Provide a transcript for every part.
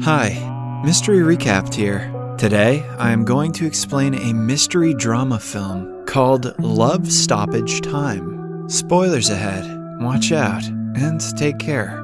Hi, Mystery Recapped here. Today, I am going to explain a mystery drama film called Love Stoppage Time. Spoilers ahead, watch out, and take care.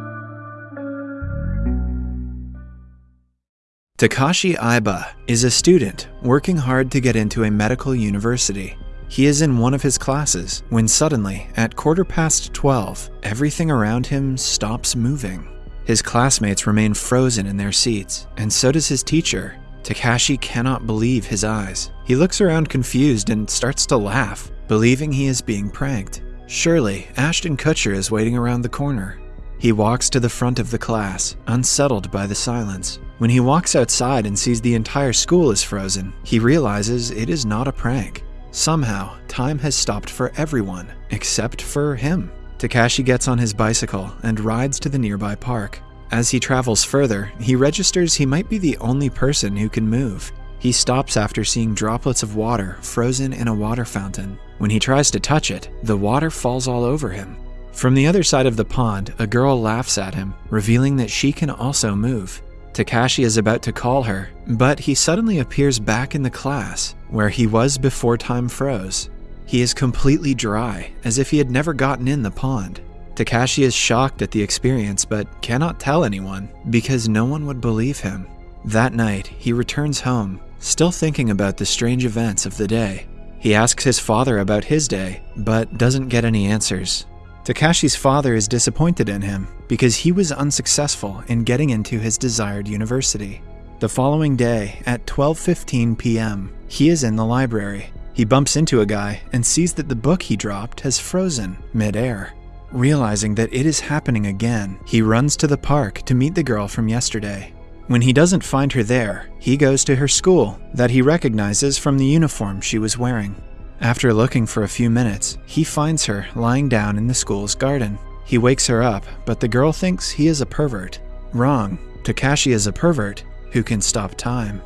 Takashi Aiba is a student working hard to get into a medical university. He is in one of his classes when suddenly, at quarter past 12, everything around him stops moving. His classmates remain frozen in their seats, and so does his teacher. Takashi cannot believe his eyes. He looks around confused and starts to laugh, believing he is being pranked. Surely, Ashton Kutcher is waiting around the corner. He walks to the front of the class, unsettled by the silence. When he walks outside and sees the entire school is frozen, he realizes it is not a prank. Somehow, time has stopped for everyone, except for him. Takashi gets on his bicycle and rides to the nearby park. As he travels further, he registers he might be the only person who can move. He stops after seeing droplets of water frozen in a water fountain. When he tries to touch it, the water falls all over him. From the other side of the pond, a girl laughs at him, revealing that she can also move. Takashi is about to call her, but he suddenly appears back in the class, where he was before time froze. He is completely dry, as if he had never gotten in the pond. Takashi is shocked at the experience but cannot tell anyone because no one would believe him. That night, he returns home, still thinking about the strange events of the day. He asks his father about his day, but doesn't get any answers. Takashi's father is disappointed in him because he was unsuccessful in getting into his desired university. The following day, at 12:15 p.m., he is in the library. He bumps into a guy and sees that the book he dropped has frozen midair. Realizing that it is happening again, he runs to the park to meet the girl from yesterday. When he doesn't find her there, he goes to her school that he recognizes from the uniform she was wearing. After looking for a few minutes, he finds her lying down in the school's garden. He wakes her up, but the girl thinks he is a pervert. Wrong. Takashi is a pervert who can stop time.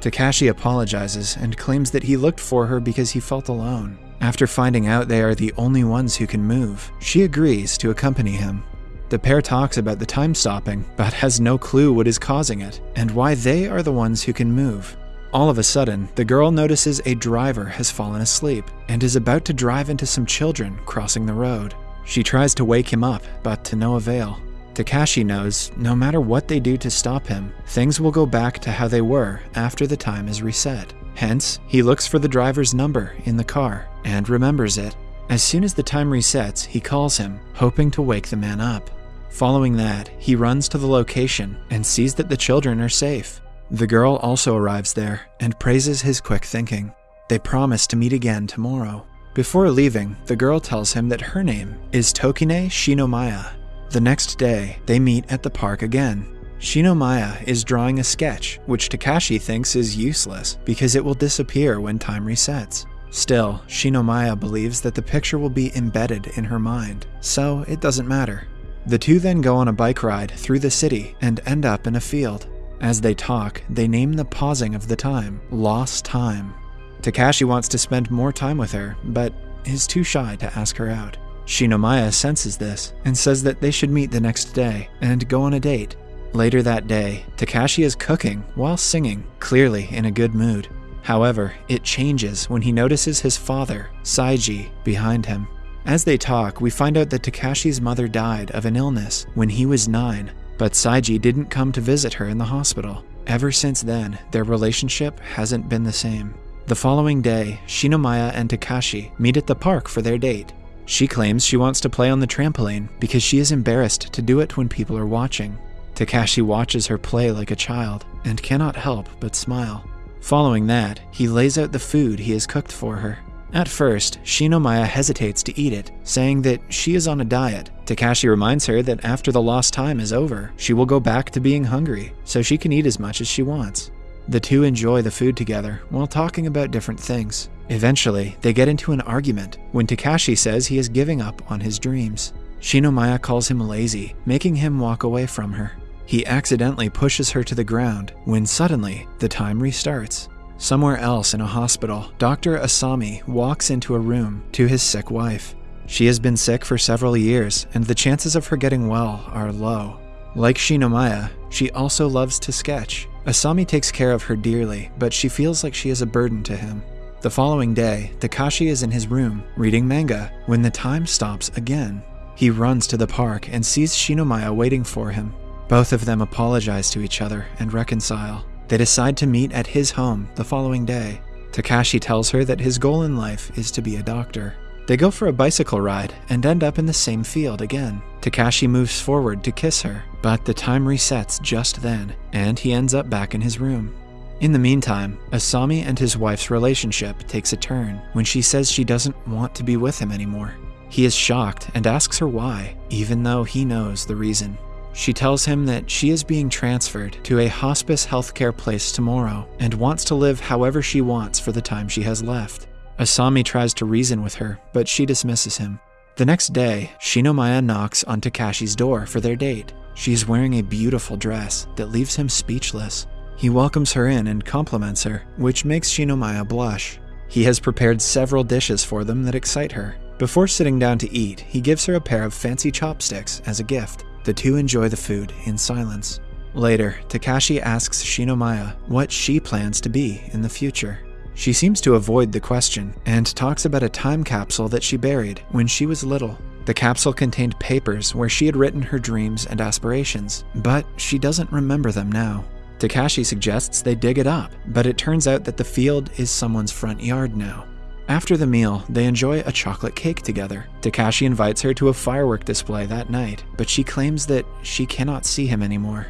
Takashi apologizes and claims that he looked for her because he felt alone. After finding out they are the only ones who can move, she agrees to accompany him. The pair talks about the time stopping, but has no clue what is causing it and why they are the ones who can move. All of a sudden, the girl notices a driver has fallen asleep and is about to drive into some children crossing the road. She tries to wake him up, but to no avail. Takashi knows no matter what they do to stop him, things will go back to how they were after the time is reset. Hence, he looks for the driver's number in the car and remembers it. As soon as the time resets, he calls him, hoping to wake the man up. Following that, he runs to the location and sees that the children are safe. The girl also arrives there and praises his quick thinking. They promise to meet again tomorrow. Before leaving, the girl tells him that her name is Tokine Shinomiya. The next day, they meet at the park again. Shinomiya is drawing a sketch, which Takashi thinks is useless because it will disappear when time resets. Still, Shinomiya believes that the picture will be embedded in her mind, so it doesn't matter. The two then go on a bike ride through the city and end up in a field. As they talk, they name the pausing of the time Lost Time. Takashi wants to spend more time with her, but is too shy to ask her out. Shinomiya senses this and says that they should meet the next day and go on a date. Later that day, Takashi is cooking while singing, clearly in a good mood. However, it changes when he notices his father, Saiji, behind him. As they talk, we find out that Takashi's mother died of an illness when he was nine, but Saiji didn't come to visit her in the hospital. Ever since then, their relationship hasn't been the same. The following day, Shinomiya and Takashi meet at the park for their date. She claims she wants to play on the trampoline because she is embarrassed to do it when people are watching. Takashi watches her play like a child and cannot help but smile. Following that, he lays out the food he has cooked for her. At first, Shinomiya hesitates to eat it, saying that she is on a diet. Takashi reminds her that after the lost time is over, she will go back to being hungry, so she can eat as much as she wants. The two enjoy the food together while talking about different things. Eventually, they get into an argument when Takashi says he is giving up on his dreams. Shinomiya calls him lazy, making him walk away from her. He accidentally pushes her to the ground when suddenly the time restarts. Somewhere else in a hospital, Dr. Asami walks into a room to his sick wife. She has been sick for several years, and the chances of her getting well are low. Like Shinomiya, She also loves to sketch. Asami takes care of her dearly, but she feels like she is a burden to him. The following day, Takashi is in his room, reading manga, when the time stops again. He runs to the park and sees Shinomiya waiting for him. Both of them apologize to each other and reconcile. They decide to meet at his home the following day. Takashi tells her that his goal in life is to be a doctor. They go for a bicycle ride and end up in the same field again. Takashi moves forward to kiss her, but the time resets just then, and he ends up back in his room. In the meantime, Asami and his wife's relationship takes a turn when she says she doesn't want to be with him anymore. He is shocked and asks her why, even though he knows the reason. She tells him that she is being transferred to a hospice healthcare place tomorrow and wants to live however she wants for the time she has left. Asami tries to reason with her, but she dismisses him. The next day, Shinomiya knocks on Takashi's door for their date. She is wearing a beautiful dress that leaves him speechless. He welcomes her in and compliments her, which makes Shinomiya blush. He has prepared several dishes for them that excite her. Before sitting down to eat, he gives her a pair of fancy chopsticks as a gift. The two enjoy the food in silence. Later, Takashi asks Shinomiya what she plans to be in the future. She seems to avoid the question and talks about a time capsule that she buried when she was little. The capsule contained papers where she had written her dreams and aspirations, but she doesn't remember them now. Takashi suggests they dig it up, but it turns out that the field is someone's front yard now. After the meal, they enjoy a chocolate cake together. Takashi invites her to a firework display that night, but she claims that she cannot see him anymore.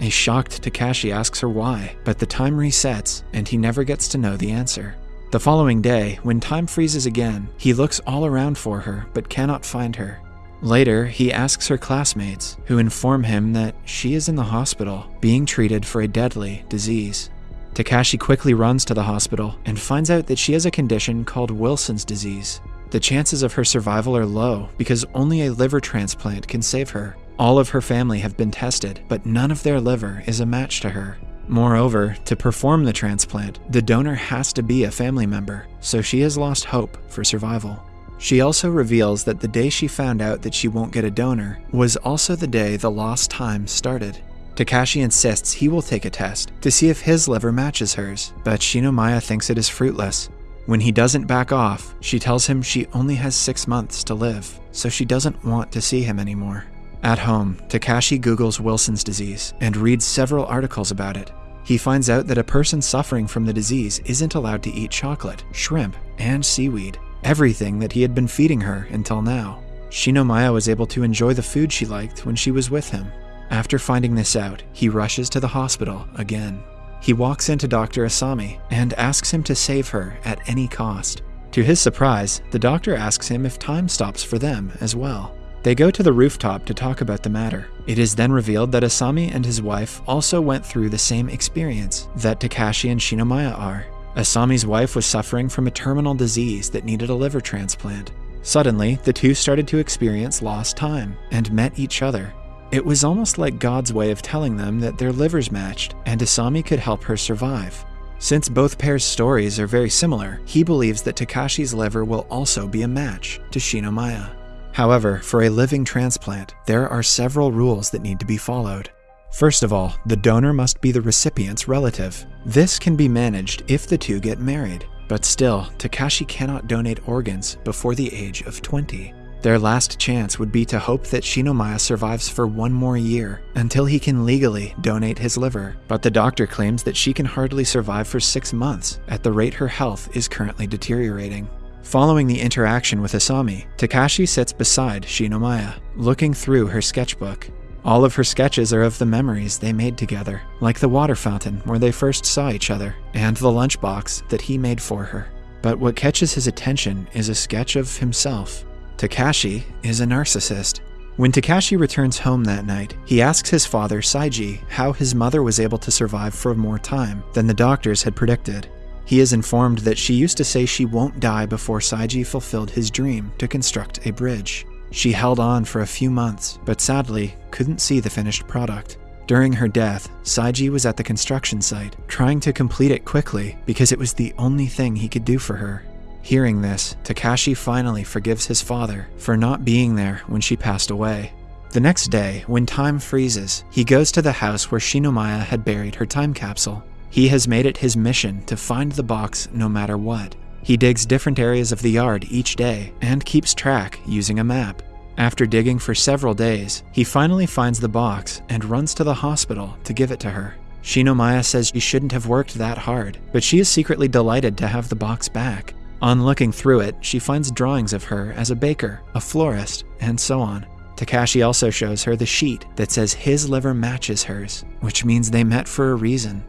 A shocked Takashi asks her why, but the time resets and he never gets to know the answer. The following day, when time freezes again, he looks all around for her but cannot find her. Later, he asks her classmates, who inform him that she is in the hospital, being treated for a deadly disease. Takashi quickly runs to the hospital and finds out that she has a condition called Wilson's disease. The chances of her survival are low because only a liver transplant can save her. All of her family have been tested, but none of their liver is a match to her. Moreover, to perform the transplant, the donor has to be a family member, so she has lost hope for survival. She also reveals that the day she found out that she won't get a donor was also the day the lost time started. Takashi insists he will take a test to see if his liver matches hers, but Shinomiya thinks it is fruitless. When he doesn't back off, she tells him she only has six months to live, so she doesn't want to see him anymore. At home, Takashi Googles Wilson's disease and reads several articles about it. He finds out that a person suffering from the disease isn't allowed to eat chocolate, shrimp, and seaweed, everything that he had been feeding her until now. Shinomiya was able to enjoy the food she liked when she was with him. After finding this out, he rushes to the hospital again. He walks into Dr. Asami and asks him to save her at any cost. To his surprise, the doctor asks him if time stops for them as well. They go to the rooftop to talk about the matter. It is then revealed that Asami and his wife also went through the same experience that Takashi and Shinomiya are. Asami's wife was suffering from a terminal disease that needed a liver transplant. Suddenly, the two started to experience lost time and met each other. It was almost like God's way of telling them that their livers matched and Asami could help her survive. Since both pairs' stories are very similar, he believes that Takashi's liver will also be a match to Shinomiya. However, for a living transplant, there are several rules that need to be followed. First of all, the donor must be the recipient's relative. This can be managed if the two get married, but still, Takashi cannot donate organs before the age of 20. Their last chance would be to hope that Shinomiya survives for one more year until he can legally donate his liver, but the doctor claims that she can hardly survive for six months at the rate her health is currently deteriorating. Following the interaction with Asami, Takashi sits beside Shinomiya, looking through her sketchbook. All of her sketches are of the memories they made together, like the water fountain where they first saw each other, and the lunchbox that he made for her. But what catches his attention is a sketch of himself. Takashi is a narcissist. When Takashi returns home that night, he asks his father, Saiji, how his mother was able to survive for more time than the doctors had predicted. He is informed that she used to say she won't die before Saiji fulfilled his dream to construct a bridge. She held on for a few months, but sadly couldn't see the finished product. During her death, Saiji was at the construction site, trying to complete it quickly because it was the only thing he could do for her. Hearing this, Takashi finally forgives his father for not being there when she passed away. The next day, when time freezes, he goes to the house where Shinomiya had buried her time capsule. He has made it his mission to find the box no matter what. He digs different areas of the yard each day and keeps track using a map. After digging for several days, he finally finds the box and runs to the hospital to give it to her. Shinomiya says she shouldn't have worked that hard, but she is secretly delighted to have the box back. On looking through it, she finds drawings of her as a baker, a florist, and so on. Takashi also shows her the sheet that says his liver matches hers, which means they met for a reason.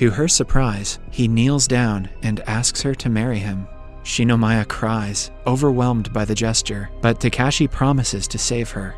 To her surprise, he kneels down and asks her to marry him. Shinomiya cries, overwhelmed by the gesture, but Takashi promises to save her.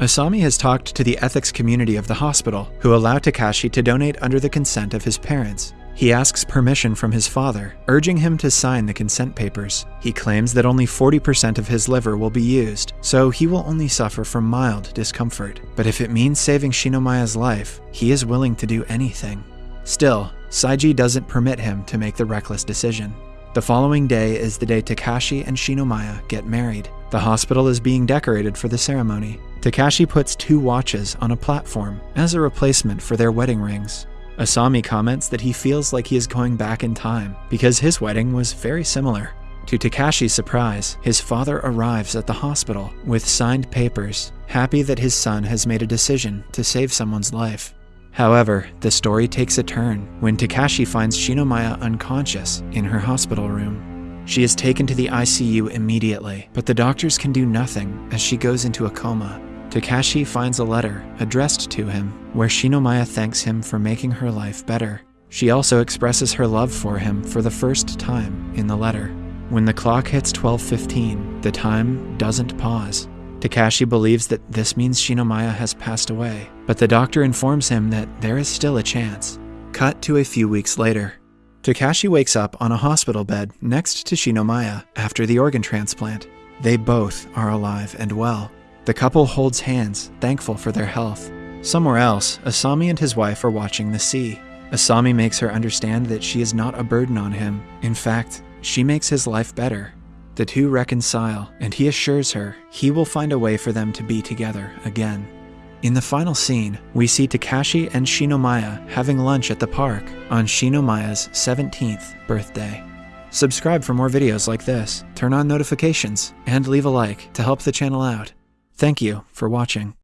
Asami has talked to the ethics community of the hospital, who allow Takashi to donate under the consent of his parents. He asks permission from his father, urging him to sign the consent papers. He claims that only 40% of his liver will be used, so he will only suffer from mild discomfort. But if it means saving Shinomiya's life, he is willing to do anything. Still, Saiji doesn't permit him to make the reckless decision. The following day is the day Takashi and Shinomiya get married. The hospital is being decorated for the ceremony. Takashi puts two watches on a platform as a replacement for their wedding rings. Asami comments that he feels like he is going back in time because his wedding was very similar. To Takashi's surprise, his father arrives at the hospital with signed papers, happy that his son has made a decision to save someone's life. However, the story takes a turn when Takashi finds Shinomiya unconscious in her hospital room. She is taken to the ICU immediately, but the doctors can do nothing as she goes into a coma. Takashi finds a letter addressed to him where Shinomiya thanks him for making her life better. She also expresses her love for him for the first time in the letter. When the clock hits 12:15, the time doesn't pause. Takashi believes that this means Shinomiya has passed away, but the doctor informs him that there is still a chance. Cut to a few weeks later. Takashi wakes up on a hospital bed next to Shinomiya after the organ transplant. They both are alive and well. The couple holds hands, thankful for their health. Somewhere else, Asami and his wife are watching the sea. Asami makes her understand that she is not a burden on him. In fact, she makes his life better. The two reconcile, and he assures her he will find a way for them to be together again. In the final scene, we see Takashi and Shinomiya having lunch at the park on Shinomiya's 17th birthday. Subscribe for more videos like this, turn on notifications, and leave a like to help the channel out. Thank you for watching.